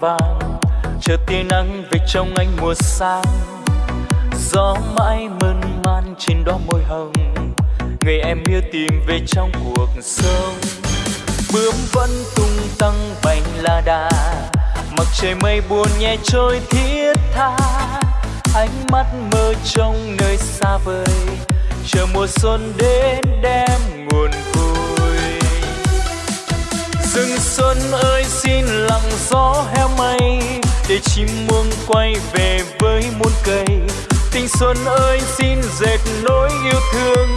hoa vàng. Chờ tia nắng về trong anh mùa sang. Gió mãi mơn man trên đó môi hồng. Người em yêu tìm về trong cuộc sống. Bướm vẫn tung tăng bành la đà. Mặc trời mây buồn nhẹ trôi thiết tha. Ánh mắt mơ trong nơi xa vời. Chờ mùa xuân đến đem nguồn vui rừng xuân ơi, xin lặng gió heo mây để chim muông quay về với muôn cây. Tình xuân ơi, xin dệt nỗi yêu thương,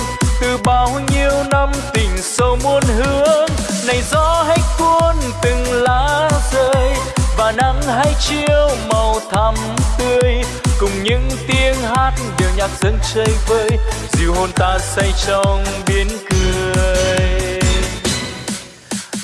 từ bao nhiêu năm tình sâu muôn hướng. Này gió hãy cuốn từng lá rơi, và nắng hãy chiếu màu thắm tươi. Cùng những tiếng hát điệu nhạc dân chơi vơi, dịu hồn ta say trong biến cười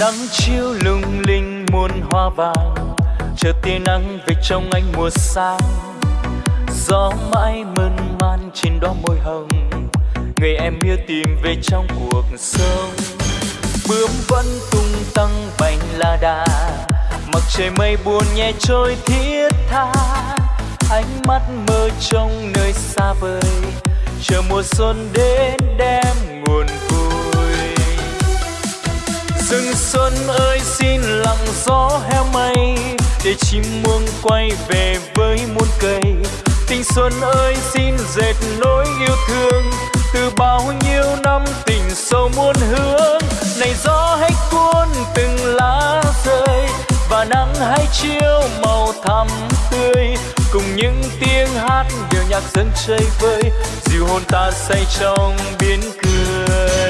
nắng chiếu lung linh muôn hoa vàng. Chờ tia nắng về trong anh mùa sáng. Gió mãi mơn man trên đó môi hồng. Người em yêu tìm về trong cuộc sống. Bướm vẫn tung tăng bành la đà. Mặc trời mây buồn nhẹ trôi thiết tha. Ánh mắt mơ trong nơi xa vời. Chờ mùa xuân đến đem nguồn vui rừng xuân ơi, xin lặng gió heo mây, để chim muông quay về với muôn cây. Tình xuân ơi, xin dệt nỗi yêu thương, từ bao nhiêu năm tình sâu muôn hướng. Này gió hãy cuốn từng lá rơi, và nắng hãy chiếu màu thắm tươi. Cùng những tiếng hát điệu nhạc dân chơi vơi, dịu hồn ta say trong biến cười.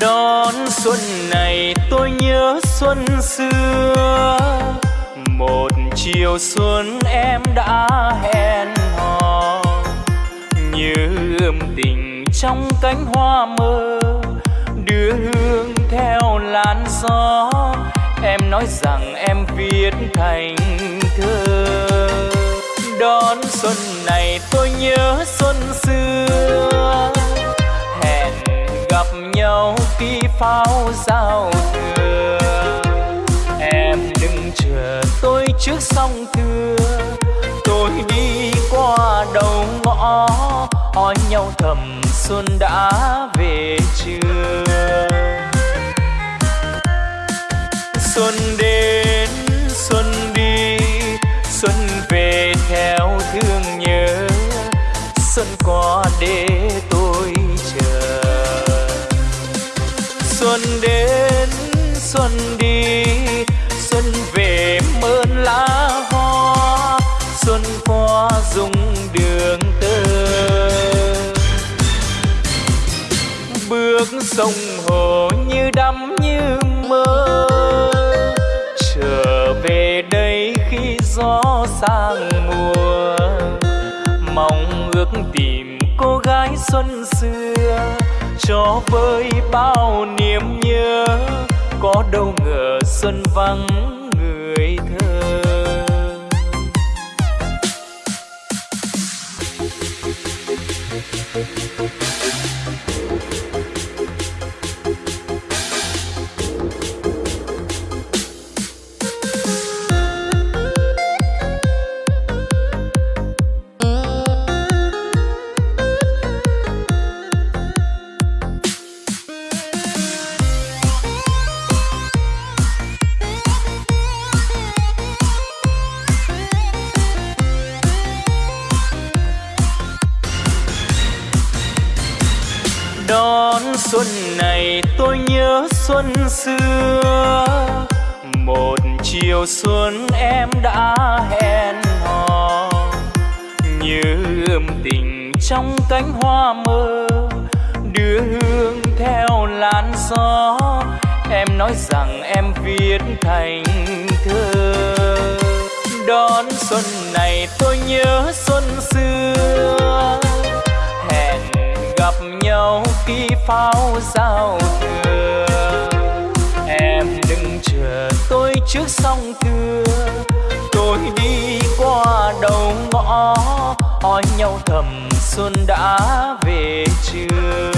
đón xuân này, tôi nhớ xuân xưa. Một chiều xuân em đã hẹn hò, như ươm tình trong cánh hoa mơ. Đưa hương theo làn gió, em nói rằng em viết thành thơ. Đón xuân này, tôi nhớ xuân xưa. Pháo giao thừa. Em đừng chờ tôi trước sông thưa tôi đi qua đầu ngõ hỏi nhau thầm xuân đã về chưa sông hồ như đắm như mơ. Trở về đây khi gió sang mùa, mong ước tìm cô gái xuân xưa. Cho vơi bao niềm nhớ, có đâu ngờ xuân vắng. Xuân xưa. Một chiều xuân em đã hẹn hò. Như ươm tình trong cánh hoa mơ, đưa hương theo làn gió. Em nói rằng em viết thành thơ. Đón xuân này tôi nhớ xuân xưa. Hẹn gặp nhau khi pháo giao thừa. Tôi trước sông thưa. Tôi đi qua đầu ngõ, hỏi nhau thầm xuân đã về chưa?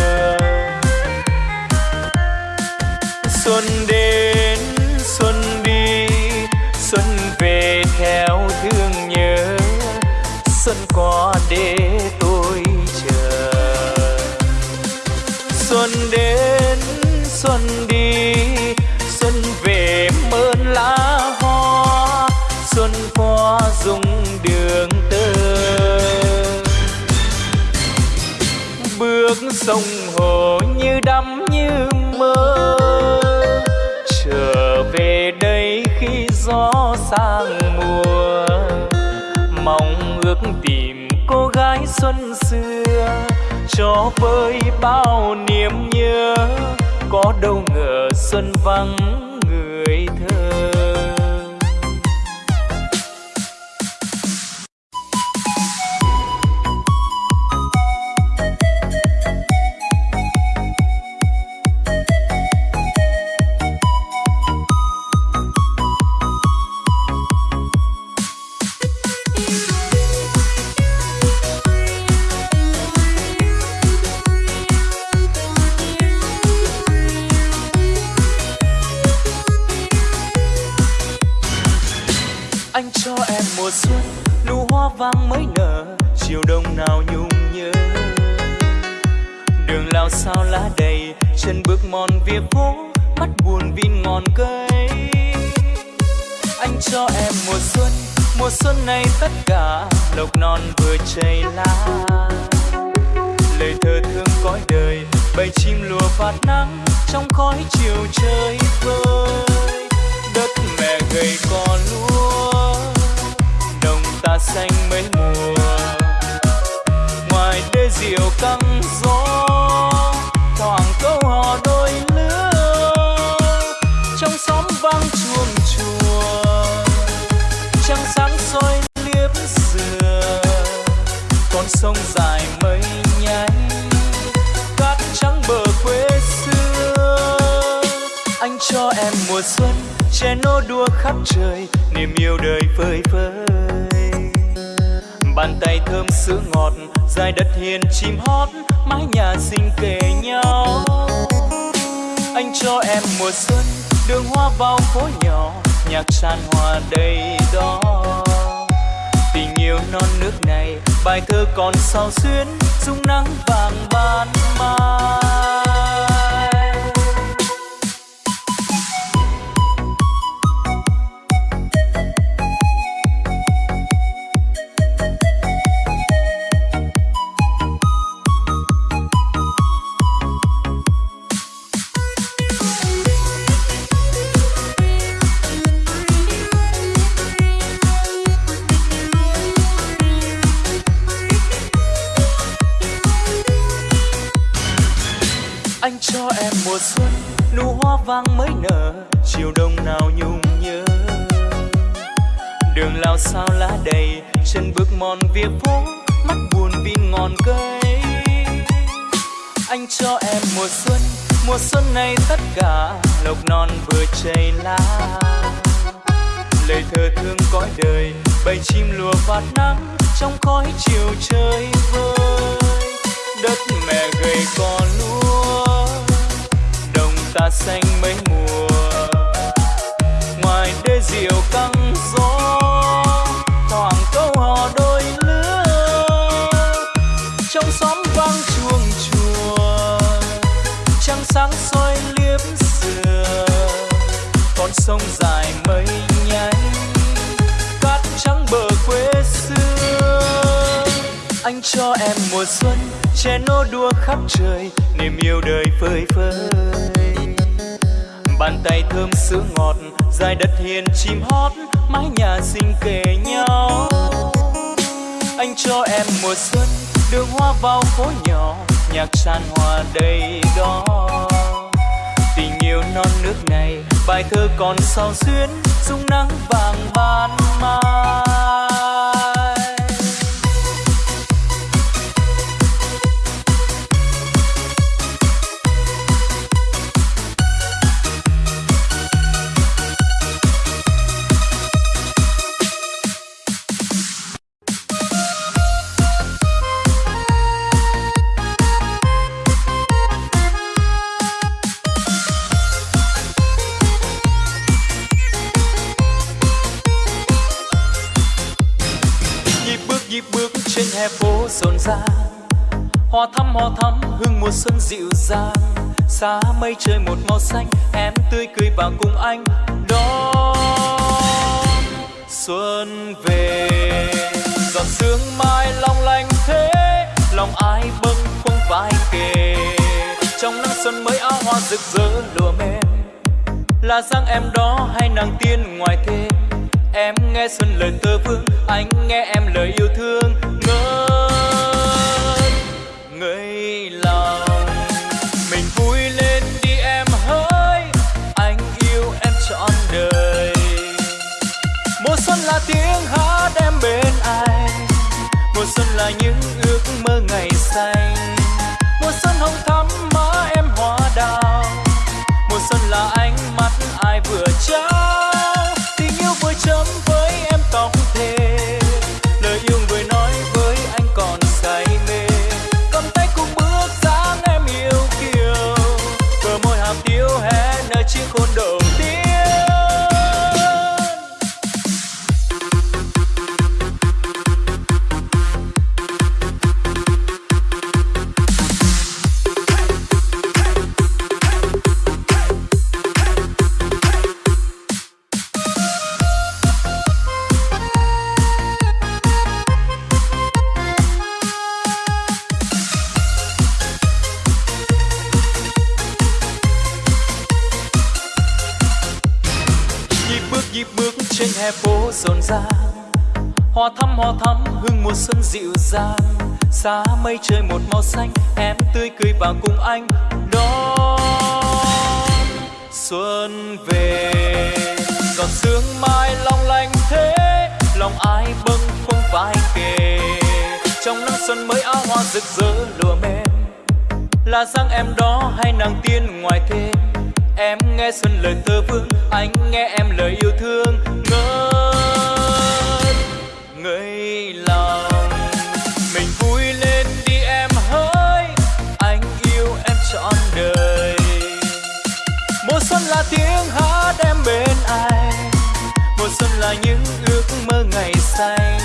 Xuân đến, xuân đi, xuân về theo thương nhớ. Xuân qua để tôi chờ. xuân đến, xuân đi dung đường tơ. Bước sông hồ như đắm như mơ, trở về đây khi gió sang mùa. Mong ước tìm cô gái xuân xưa, cho vơi bao niềm nhớ. Có đâu ngờ xuân vắng đua khắp trời, niềm yêu đời phơi phới bàn tay thơm sữa ngọt, dài đất hiền chim hót, mái nhà xinh kề nhau. Anh cho em mùa xuân, đường hoa vào phố nhỏ, nhạc tràn hòa đầy đó. Tình yêu non nước này, bài thơ còn sao xuyến dung nắng vàng ban mai. Hoa vàng mới nở, chiều đông nào nhung nhớ. Đường lao sao lá đầy, chân bước mòn vỉa phố, mắt buồn vì ngọn cây. Anh cho em mùa xuân mùa xuân này tất cả lộc non vừa chảy lá. Lời thơ thương cõi đời, bầy chim lùa vạt nắng trong khói chiều chơi vơi. Đất mẹ gầy cò lúa ta xanh mấy mùa. Ngoài đê diều căng gió, thoảng câu hò đôi lứa. Trong xóm vang chuông chùa, trăng sáng soi liếm sườn. Con sông dài mây nháy cát trắng bờ quê xưa. Anh cho em mùa xuân, che nô đua khắp trời, niềm yêu đời phơi phới bàn tay thơm sữa ngọt, dài đất hiền chim hót, mái nhà xinh kề nhau. Anh cho em mùa xuân, đường hoa vào phố nhỏ, nhạc tràn hòa đầy đó. Tình yêu non nước này, bài thơ còn sao xuyến dung nắng vàng ban mai. Rộn ràng hoa thắm hoa thắm, hương mùa xuân dịu dàng. Xa mây trời một màu xanh, em tươi cười vào cùng anh đón xuân về. Giọt sương mai long lanh thế, lòng ai bâng khuâng vai kề. Trong nắng xuân mới áo hoa rực rỡ lùa mềm là dáng em đó hay nàng tiên ngoài thềm em nghe xuân lời tơ vương, anh nghe em lời yêu thương. Ngỡ ngây lòng. Mình vui lên đi em hỡi anh yêu em trọn đời. Mùa xuân là tiếng hát em bên anh, mùa xuân là những ước mơ ngày xanh. Rộn ràng hoa thắm hoa thắm, hương mùa xuân dịu dàng. Xa mây trời một màu xanh, em tươi cười vào cùng anh đón xuân về. Giọt sương mai long lanh thế, lòng ai bâng khuâng vai kề. Trong nắng xuân mới áo hoa rực rỡ lùa mềm là dáng em đó hay nàng tiên ngoài thềm em nghe xuân lời thơ vương, anh nghe em lời yêu thương. Ngày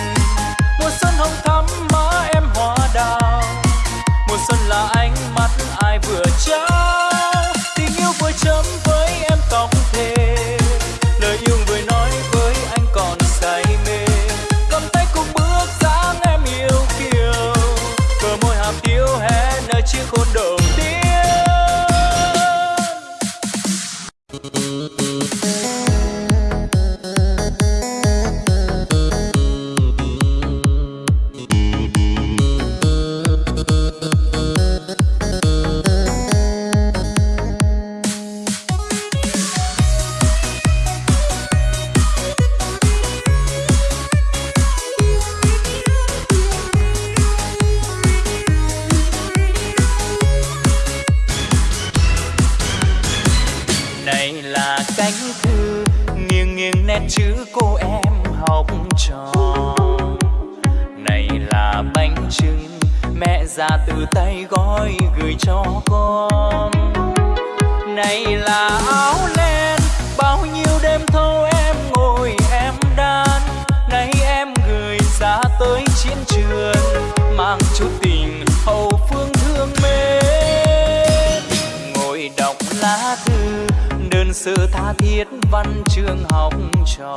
sự tha thiết văn chương học trò.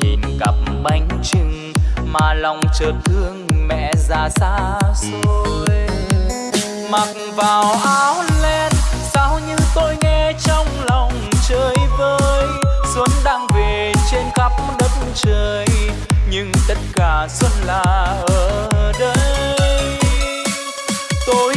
Nhìn cặp bánh trưng mà lòng chợt thương mẹ già xa xôi. Mặc vào áo len, sao như tôi nghe trong lòng chơi vơi. Xuân đang về trên khắp đất trời, nhưng tất cả xuân là ở đây. Tôi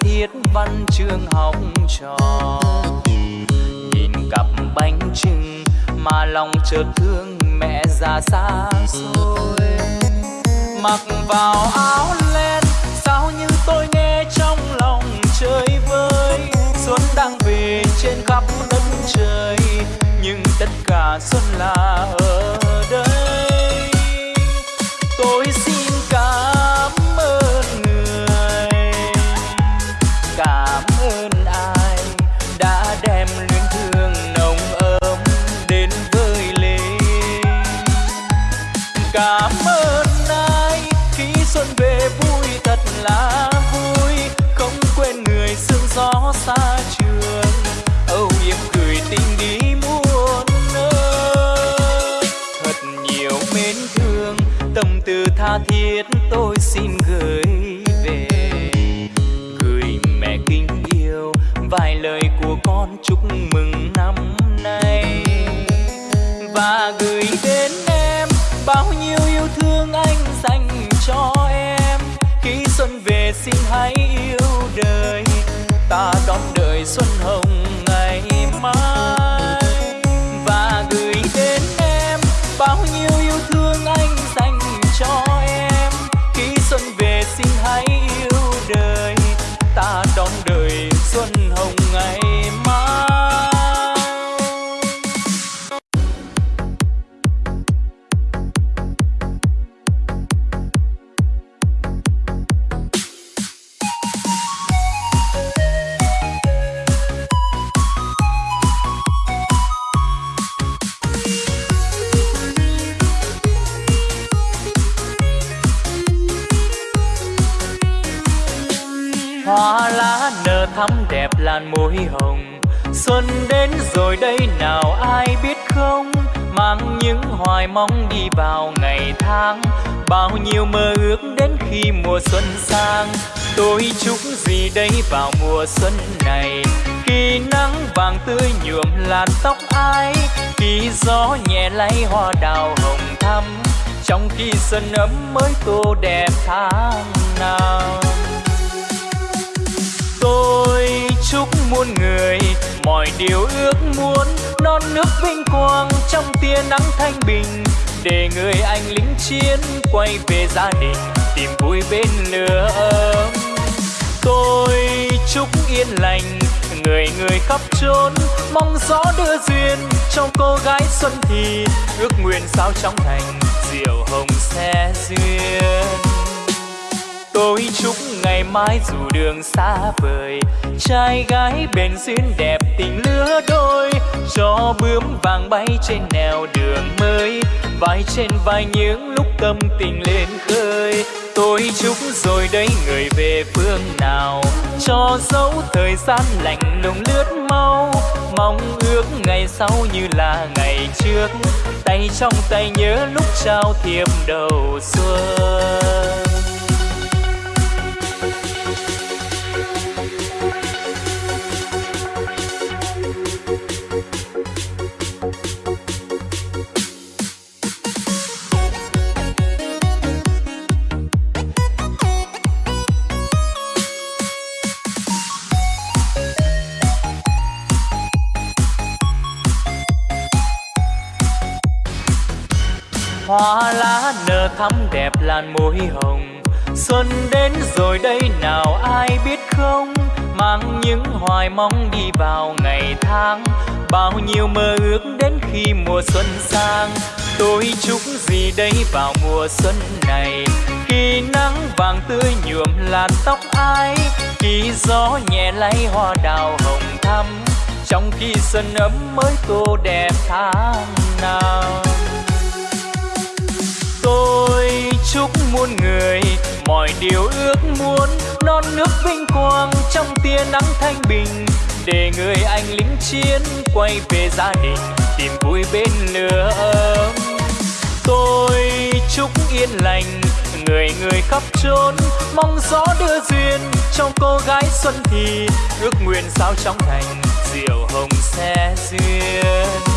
tiết thiết văn chương học trò. Nhìn cặp bánh trưng mà lòng chợt thương mẹ già xa xôi. Mặc vào áo len, sao như tôi nghe trong lòng chơi vơi. Xuân đang về trên khắp đất trời, nhưng tất cả xuân là ở đây. Tôi xin không? Mang những hoài mong đi vào ngày tháng. Bao nhiêu mơ ước đến khi mùa xuân sang. Tôi chúc gì đây vào mùa xuân này? Khi nắng vàng tươi nhuộm làn tóc ai? Khi gió nhẹ lay hoa đào hồng thắm. Trong khi xuân ấm mới tô đẹp tháng nào. Tôi chúc muôn người mọi điều ước muốn non nước vinh quang trong tia nắng thanh bình. Để người anh lính chiến quay về gia đình, tìm vui bên lửa ấm. Tôi chúc yên lành, người người khắp chốn, mong gió đưa duyên trong cô gái xuân thì. Ước nguyện sao trong thành diệu hồng xe duyên tôi chúc ngày mai dù đường xa vời. Trai gái bền duyên đẹp tình lứa đôi cho bướm vàng bay trên nẻo đường mới. Vai trên vai những lúc tâm tình lên khơi. Tôi chúc rồi đây người về phương nào, cho dấu thời gian lạnh lùng lướt mau. Mong ước ngày sau như là ngày trước. Tay trong tay nhớ lúc trao thiệp đầu xuân. Hoa lá nở thắm đẹp làn môi hồng. Xuân đến rồi đây nào ai biết không? Mang những hoài mong đi vào ngày tháng. Bao nhiêu mơ ước đến khi mùa xuân sang. Tôi chúc gì đây vào mùa xuân này? Khi nắng vàng tươi nhuộm làn tóc ai? Khi gió nhẹ lay hoa đào hồng thắm. Trong khi xuân ấm mới tô đẹp tháng nào? Muôn người. Mọi điều ước muốn non nước vinh quang trong tia nắng thanh bình. Để người anh lính chiến quay về gia đình, tìm vui bên lửa ấm. Tôi chúc yên lành, người người khắp chốn, mong gió đưa duyên trong cô gái xuân thì. Ước nguyện sao trong thành diệu hồng xe duyên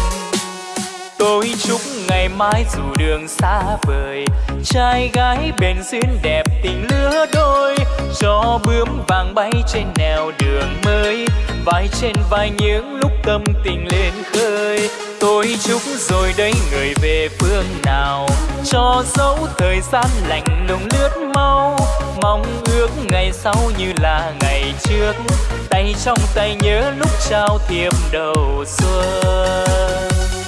tôi chúc ngày mai dù đường xa vời, trai gái bền duyên đẹp tình lứa đôi cho bướm vàng bay trên nẻo đường mới, vai trên vai những lúc tâm tình lên khơi. Tôi chúc rồi đây người về phương nào, cho dấu thời gian lạnh lùng lướt mau. Mong ước ngày sau như là ngày trước, tay trong tay nhớ lúc trao thiệp đầu xuân.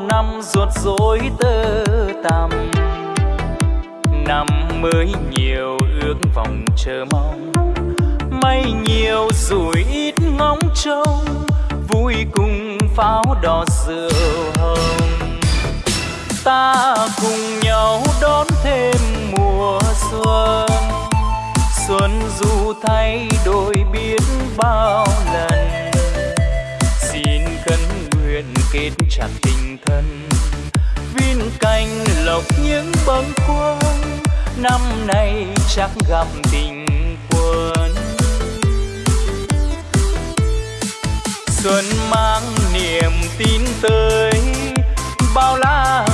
năm ruột rối tơ tằm. Năm mới nhiều ước vọng chờ mong. May nhiều rủi ít ngóng trông. Vui cùng pháo đỏ rượu hồng. Ta cùng nhau đón thêm mùa xuân. Xuân dù thay đổi biết bao lần. kết chặt tình thân. Viên cành lọc những bâng khuâng, Năm nay chắc gặp tình quân Xuân mang niềm tin tới, Bao la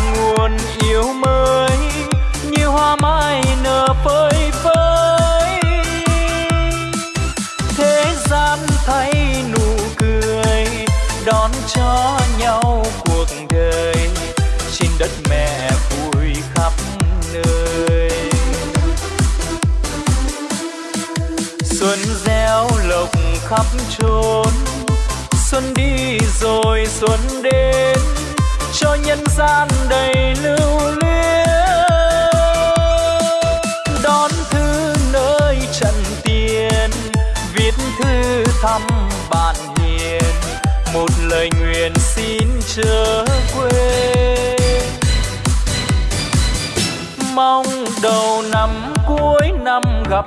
khắp trốn xuân đi rồi xuân đến, cho nhân gian đầy lưu luyến. Đón thư nơi trần tiền, viết thư thăm bạn hiền. Một lời nguyện xin chớ quên. Mong đầu năm cuối năm gặp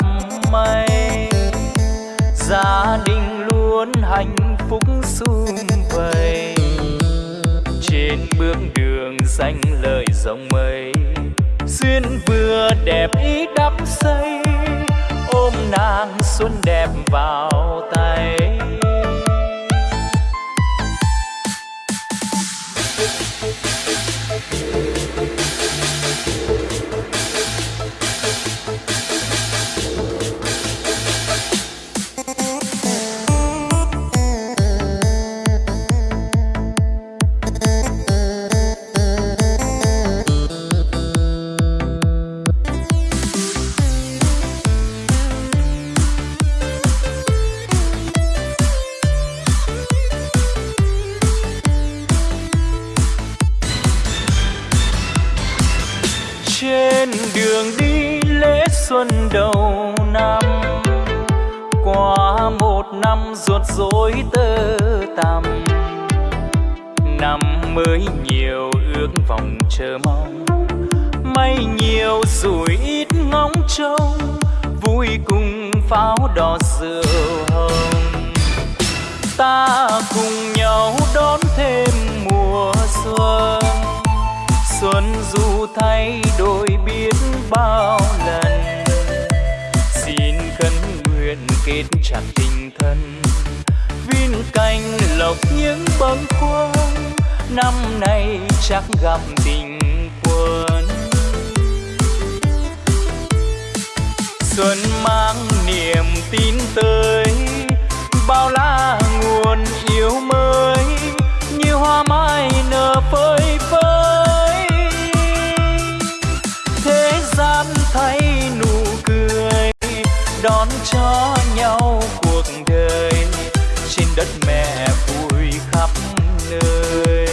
may gia đình luôn hạnh phúc sung vầy. Trên bước đường danh lời rộng mây, duyên vừa đẹp ý đắp xây ôm nàng xuân đẹp vào tay. năm ruột rối tơ tằm. Năm mới nhiều ước vọng chờ mong. May nhiều rủi ít ngóng trông, vui cùng pháo đỏ rượu hồng. Ta cùng nhau đón thêm mùa xuân. Xuân dù thay đổi biết bao lần. Xin khấn nguyện kết chặt gần viên cành lộc những bâng khuâng, năm nay chắc gặp tình quân. Xuân mang niềm tin tới, bao la nguồn yêu mới, như hoa mai nở phơi phới. mẹ vui khắp nơi.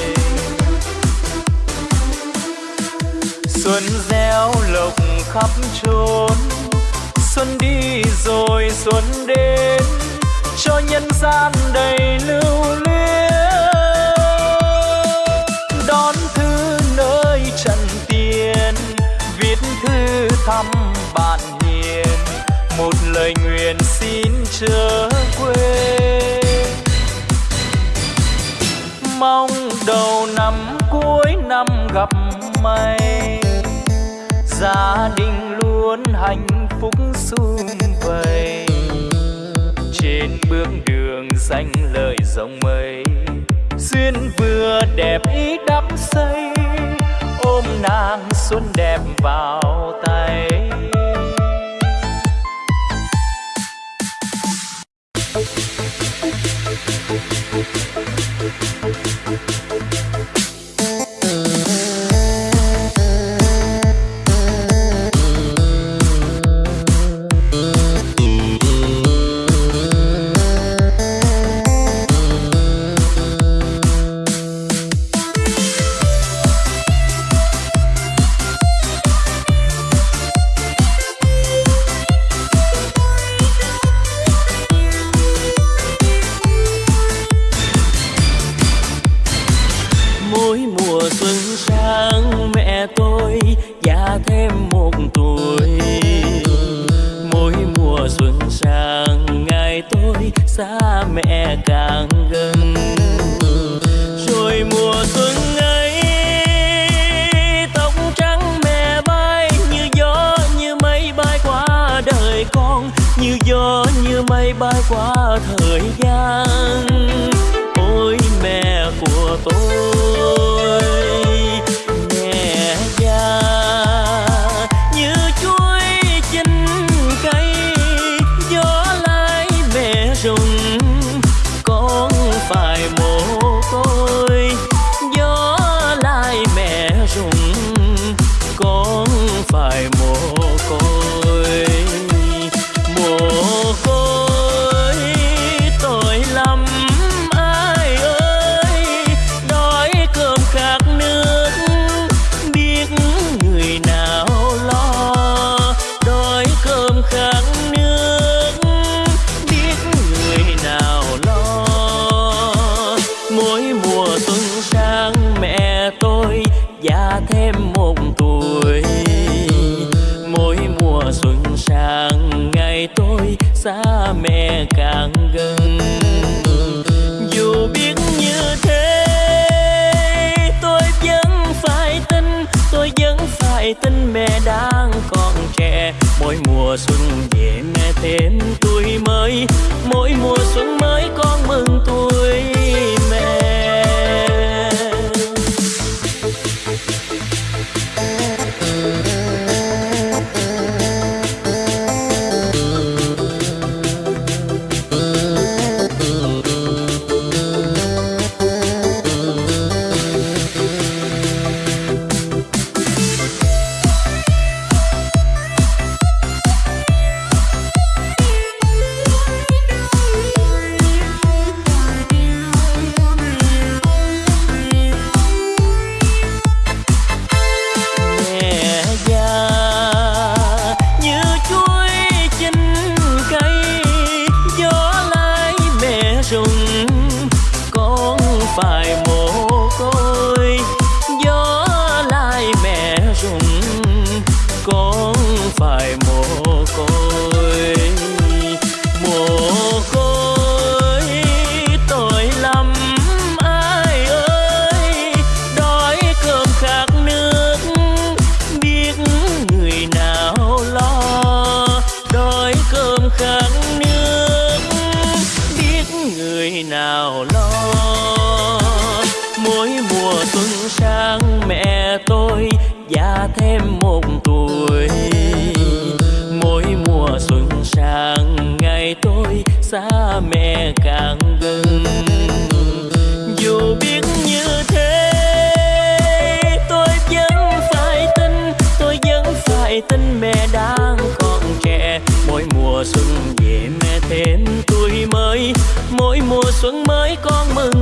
Xuân réo lộc khắp chốn, xuân đi rồi xuân đến, cho nhân gian đầy lưu luyến. Đón thư nơi trần tiền, viết thư thăm mong đầu năm cuối năm gặp may, gia đình luôn hạnh phúc sum vầy. Trên bước đường danh lợi rộng mây duyên vừa đẹp ý đắm say. Ôm nàng xuân đẹp vào tay. người nào lo? Mỗi mùa xuân sang mẹ tôi, già thêm một tuổi. Mỗi mùa xuân sang ngày tôi, xa mẹ càng gần. Dù biết như thế, tôi vẫn phải tin, tôi vẫn phải tin mẹ đang còn trẻ. Mỗi mùa xuân về mẹ thêm tôi mới mùa xuân mới con mừng.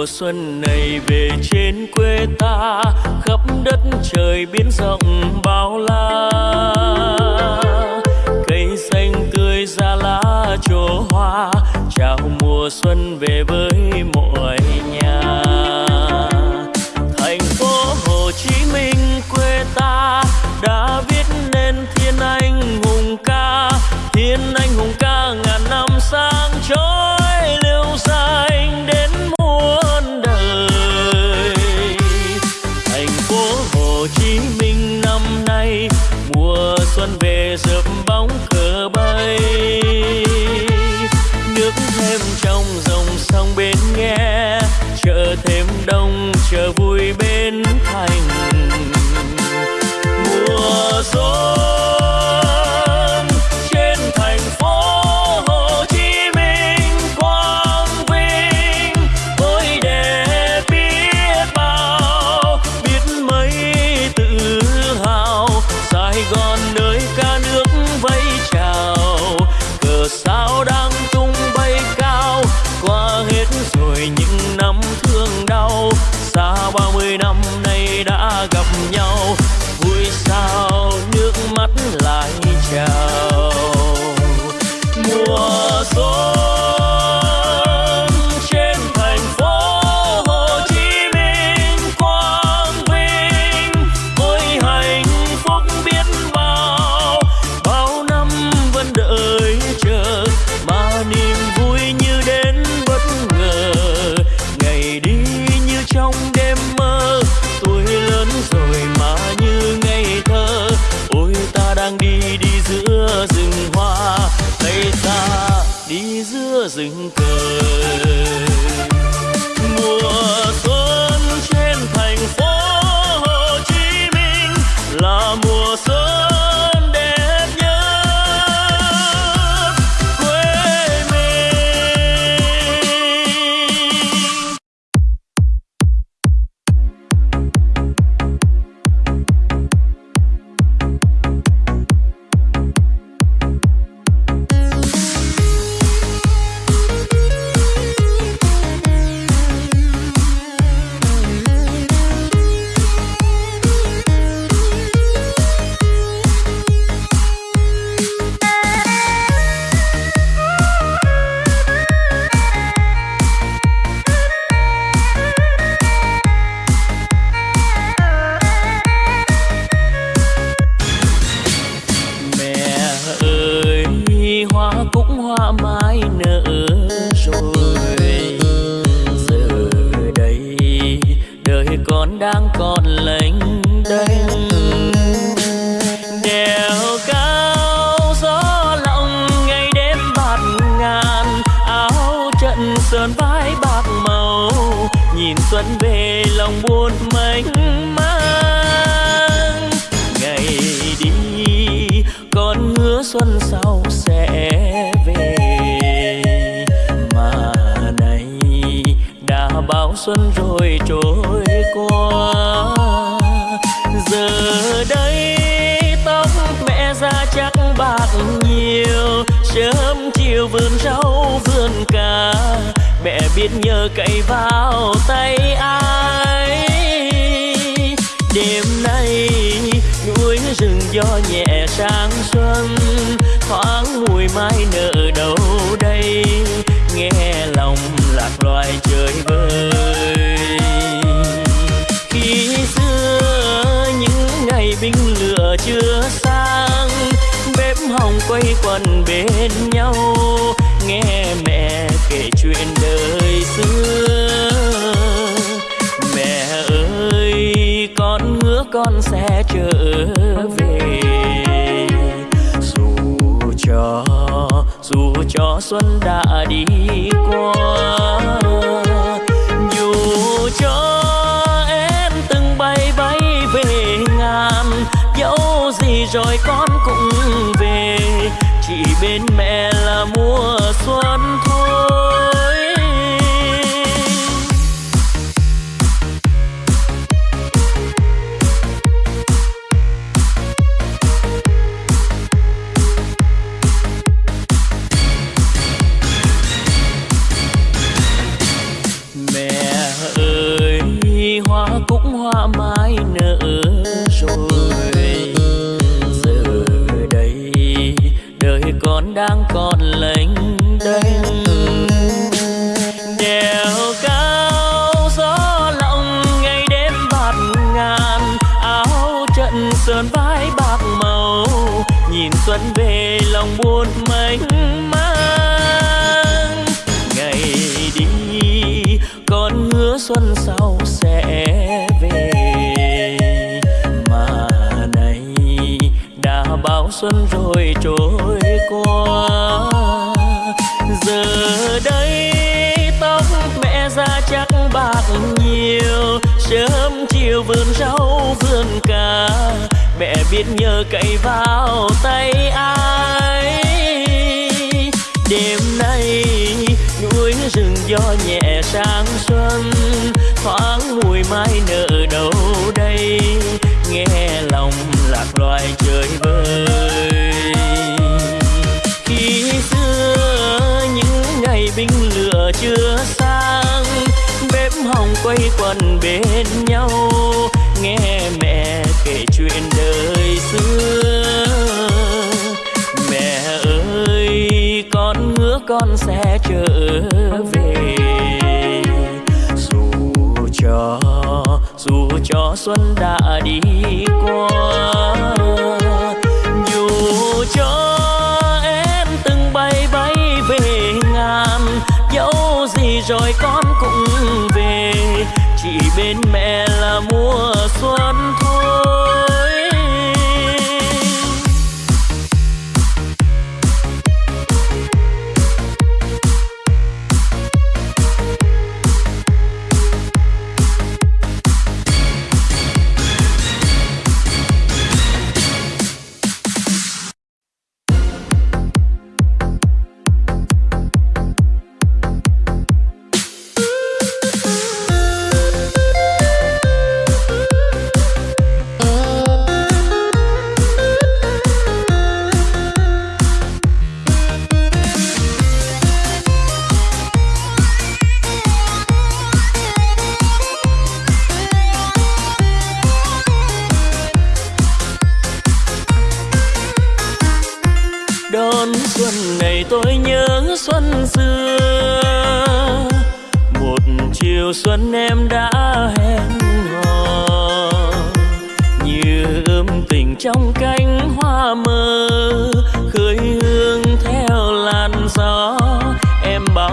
mùa xuân này về trên quê ta, khắp đất trời biến rộng bao la. Cây xanh tươi ra lá trổ hoa, chào mùa xuân về với mỗi hoa, tay ta đi giữa rừng cười mùa xuân trên thành phố Hồ Chí Minh là mùa xuân mãi nợ đâu đây. Nghe lòng lạc loài chơi vơi khi xưa những ngày binh lửa chưa sang, bếp hồng quay quần bên nhau. Nghe mẹ kể chuyện đời xưa. Mẹ ơi, con hứa con sẽ trở về. dù cho xuân đã đi qua, dù cho em từng bay bay về ngàn, dẫu gì rồi con cũng về, chỉ bên mẹ biết nhờ cậy vào tay ai. Đêm nay, núi rừng gió nhẹ sang xuân, thoáng mùi mai nở đâu đây. Nghe lòng lạc loài chơi vơi khi xưa, những ngày binh lửa chưa sang, bếp hồng quay quần bên nhau nghe mẹ kể chuyện đời xưa. Mẹ ơi, con hứa con sẽ trở về. Dù cho dù cho xuân đã đi qua, dù cho em từng bay bay về ngàn, dẫu gì rồi con cũng về. Chỉ bên mẹ là mua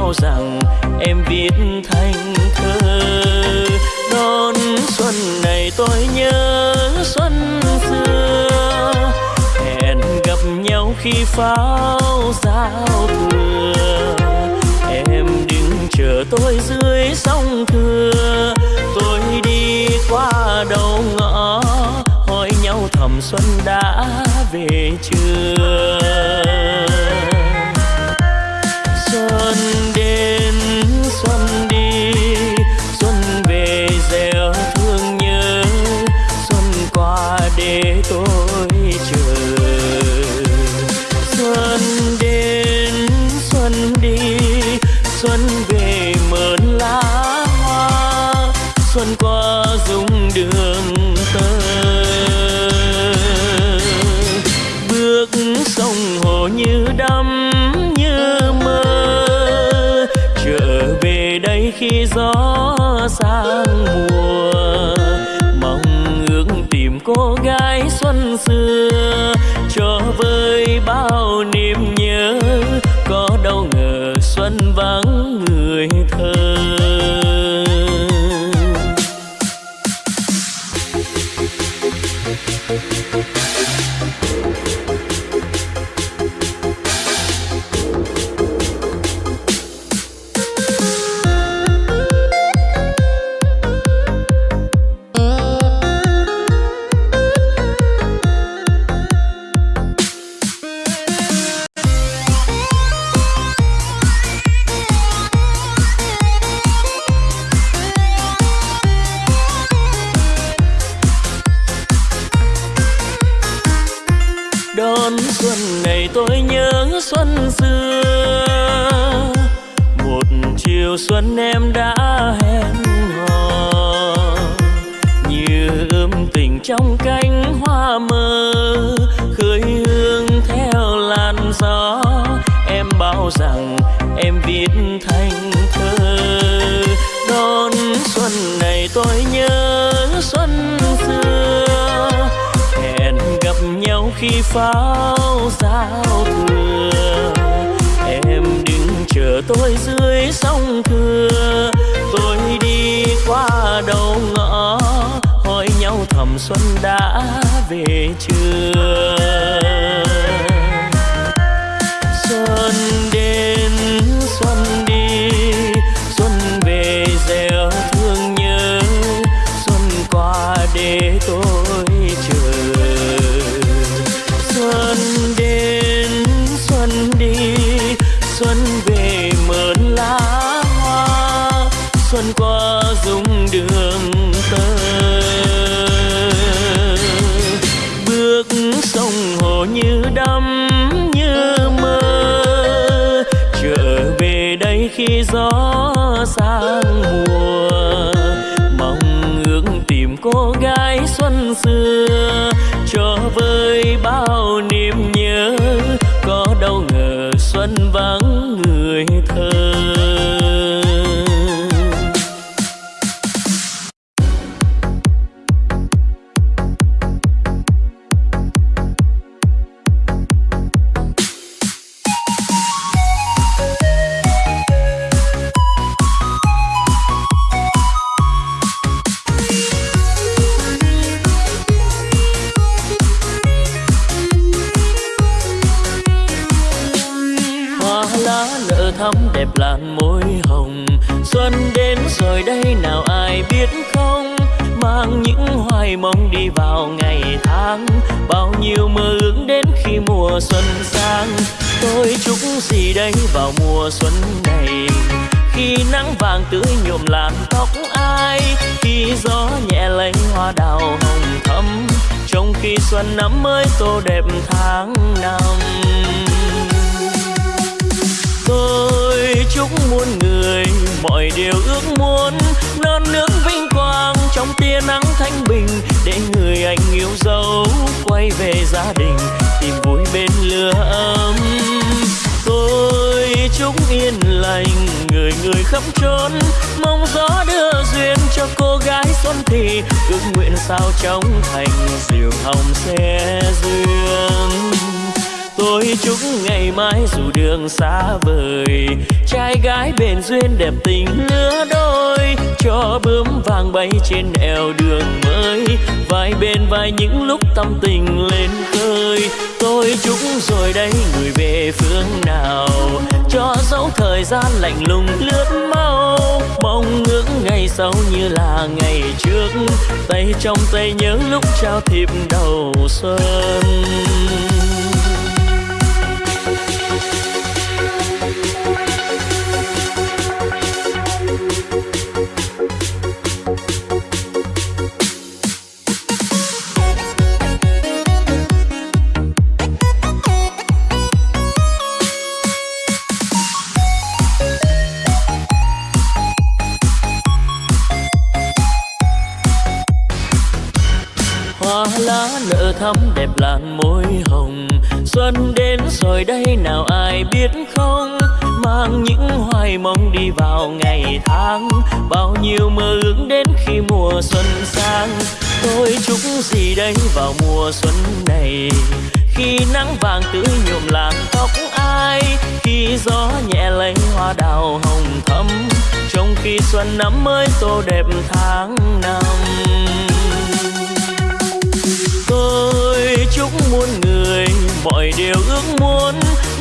em rằng em viết thành thơ. Đón xuân này tôi nhớ xuân xưa. Hẹn gặp nhau khi pháo giao thừa. Em đừng chờ tôi dưới sông thừa tôi đi qua đầu ngõ, hỏi nhau thầm xuân đã về chưa? xuân xưa. Một chiều xuân em đã hẹn hò. Như ươm tình trong cánh hoa mơ, khơi hương theo làn gió. Em bảo rằng em viết thành thơ. Đón xuân này tôi nhớ pháo giao thừa. Em đừng chờ tôi dưới sông thừa tôi đi qua đầu ngõ, hỏi nhau thầm xuân đã về chưa? Thơ thắm đẹp làn môi hồng. Xuân đến rồi đây nào ai biết không? Mang những hoài mong đi vào ngày tháng. Bao nhiêu mơ ước đến khi mùa xuân sang. Tôi chúc gì đây vào mùa xuân này? Khi nắng vàng tưới nhuộm làn tóc ai? Khi gió nhẹ lấy hoa đào hồng thắm. Trong khi xuân năm mới tô đẹp tháng năm tôi chúc muôn người mọi điều ước muốn. Non nước vinh quang trong tia nắng thanh bình. Để người anh yêu dấu quay về gia đình, tìm vui bên lửa ấm. Tôi chúc yên lành, người người khắp trốn. Mong gió đưa duyên cho cô gái xuân thì. Ước nguyện sao trong thành, diều hồng xe dương tôi chúc ngày mai dù đường xa vời, trai gái bền duyên đẹp tình lứa đôi, cho bướm vàng bay trên eo đường mới, vai bên vai những lúc tâm tình lên khơi. Tôi chúc rồi đây người về phương nào, cho dấu thời gian lạnh lùng lướt mau, mong ước ngày sau như là ngày trước. Tay trong tay nhớ lúc trao thiệp đầu xuân. Thắm đẹp làn môi hồng. Xuân đến rồi đây nào ai biết không? Mang những hoài mong đi vào ngày tháng. Bao nhiêu mơ ước đến khi mùa xuân sang. Tôi chúc gì đây vào mùa xuân này? Khi nắng vàng tưới nhuộm làn tóc ai? Khi gió nhẹ lấy hoa đào hồng thắm. Trong khi xuân năm mới tô đẹp tháng năm. Chúc muôn người, mọi điều ước muốn.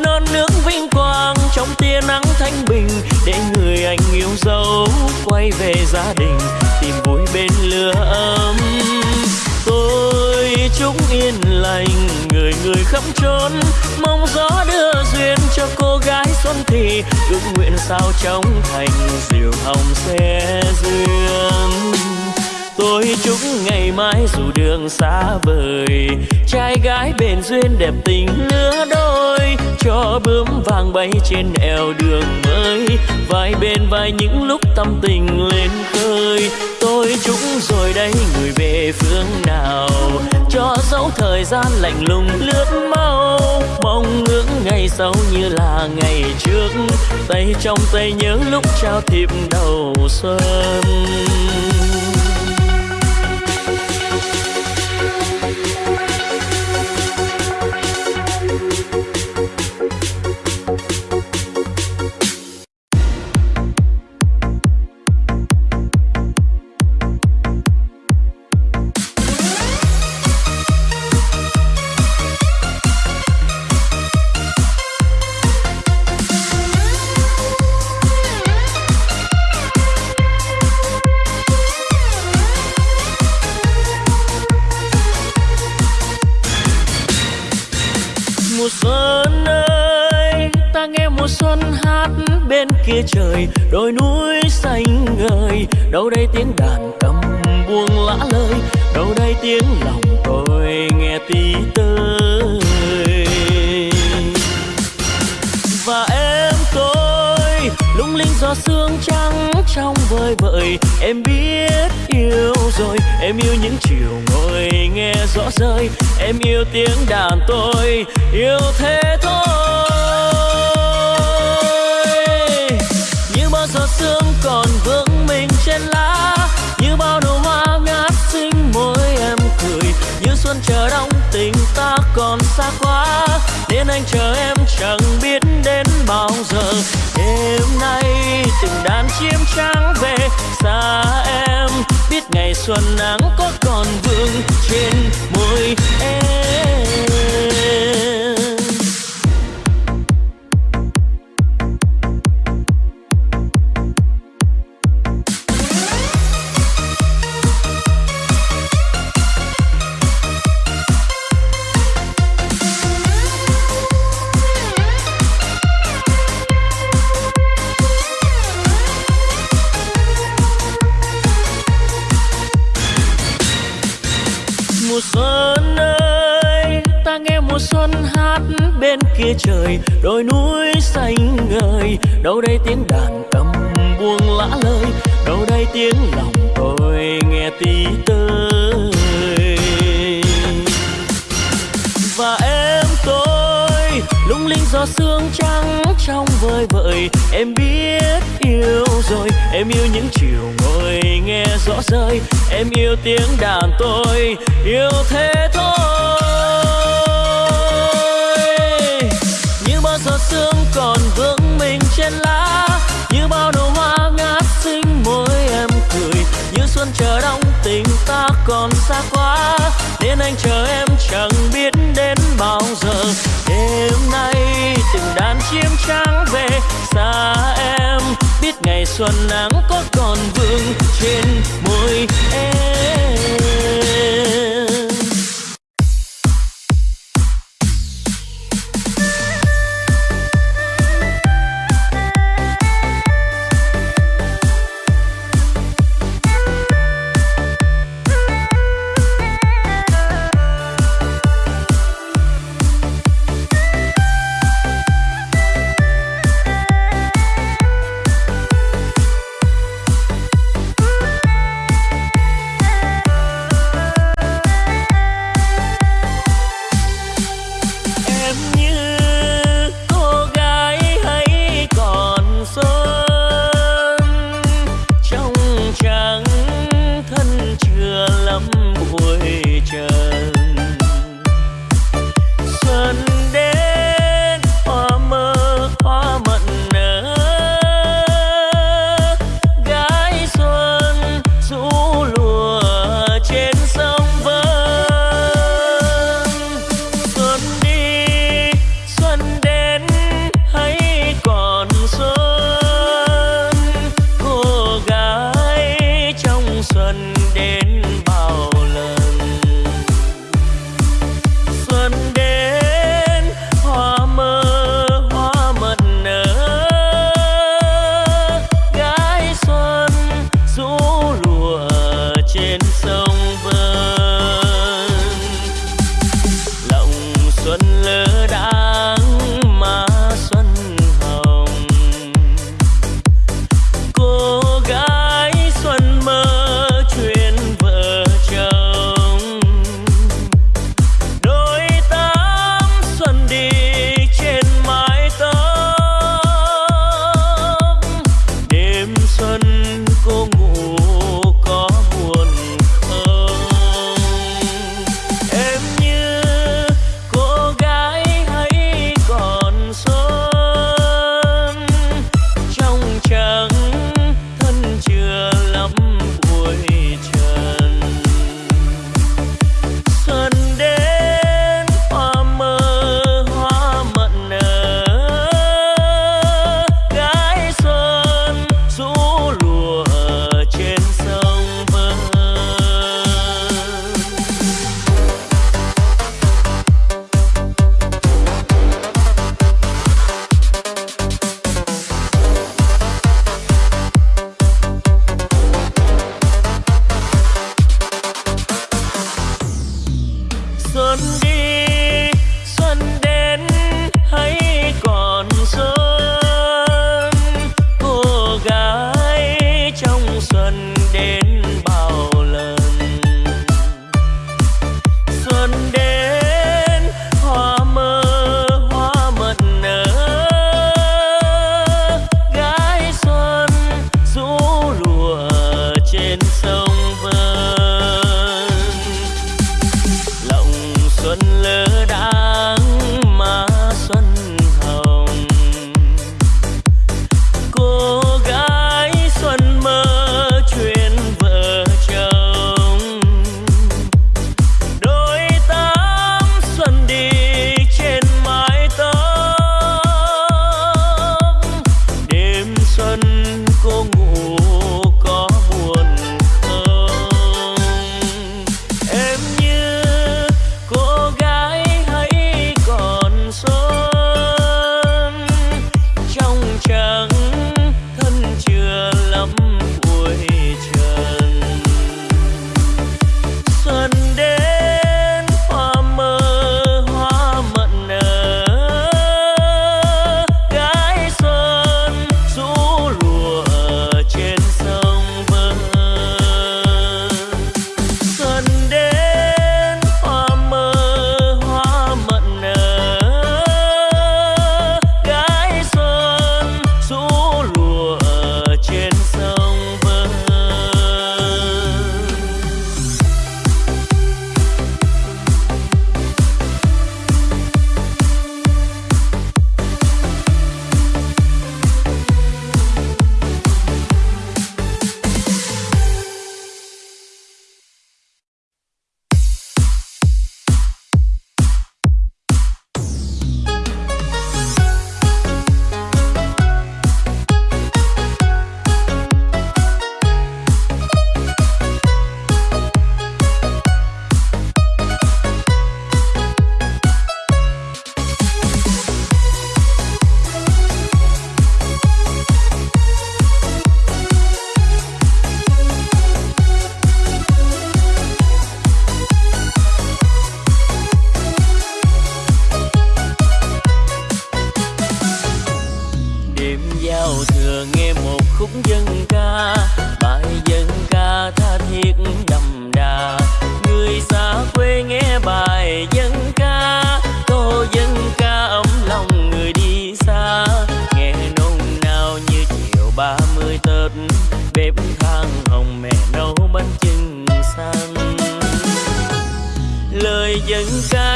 Non nước vinh quang trong tia nắng thanh bình, để người anh yêu dấu quay về gia đình, tìm vui bên lửa ấm. Tôi chúc yên lành, người người khắp trốn mong gió đưa duyên cho cô gái xuân thì, ước nguyện sao trong thành, diều hồng sẽ dương tôi chúc ngày mai dù đường xa vời, trai gái bền duyên đẹp tình lứa đôi, cho bướm vàng bay trên eo đường mới, vai bên vai những lúc tâm tình lên khơi. Tôi chúc rồi đây người về phương nào, cho dấu thời gian lạnh lùng lướt mau, mong ước ngày sau như là ngày trước. Tay trong tay nhớ lúc trao thiệp đầu xuân. Kia trời đôi núi xanh ngời. Đâu đây tiếng đàn cầm buông lã lời đâu đây tiếng lòng tôi nghe tí tơi. Và em tôi, lung linh gió sương trắng trong vơi vợi. Em biết yêu rồi, em yêu những chiều ngồi nghe rõ rơi. Em yêu tiếng đàn tôi, yêu thế thôi. Giọt sương còn vương mình trên lá. Như bao nụ hoa ngát xinh, môi em cười. Như xuân chờ đông tình ta còn xa quá. Nên anh chờ em chẳng biết đến bao giờ. Đêm nay từng đàn chim trắng về. Xa em biết ngày xuân nắng có còn vương trên môi em. Kia trời đôi núi xanh ngời. Đâu đây tiếng đàn cầm buông lã lời, đâu đây tiếng lòng tôi nghe tí tơi. Và em tôi, lung linh gió sương trắng trong vơi vợi. Em biết yêu rồi, em yêu những chiều ngồi nghe rõ rơi. Em yêu tiếng đàn tôi, yêu thế thôi. Sương còn vương mình trên lá. Như bao nụ hoa ngát xinh môi em cười. Như xuân chờ đông tình ta còn xa quá. Nên anh chờ em chẳng biết đến bao giờ. Đêm nay từng đàn chim trắng về. Xa em biết ngày xuân nắng có còn vương trên môi em.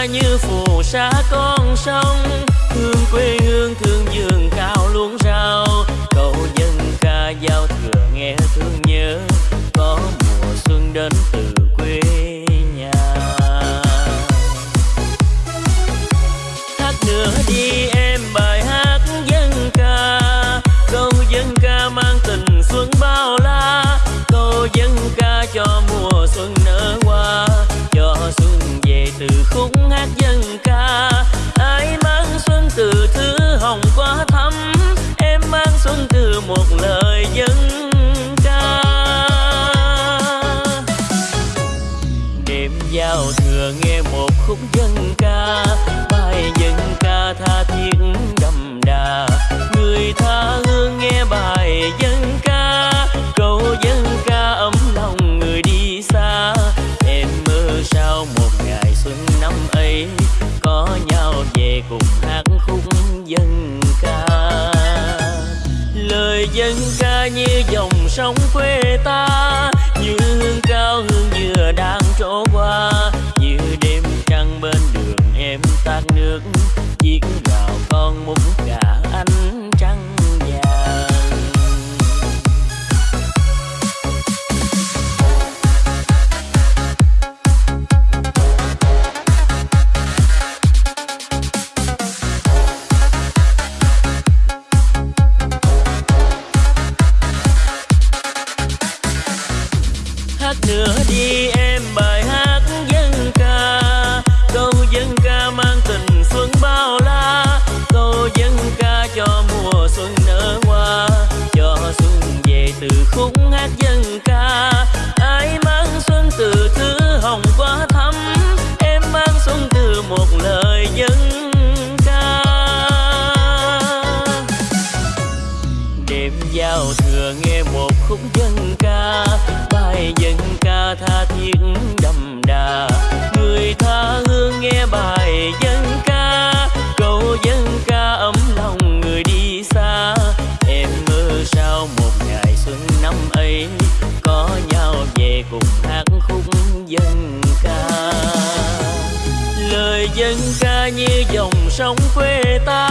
như phù sa con sông. Thương quê hương thương dường cao luống rau. Cầu dân ca giao xuân nở hoa cho xuân về từ khúc hát dân ca. Ai mang xuân từ thứ hồng quá thắm, em mang xuân từ một lời dân ca. Đêm giao thừa nghe một khúc dân ca, bài dân ca tha thiết trong quê ta.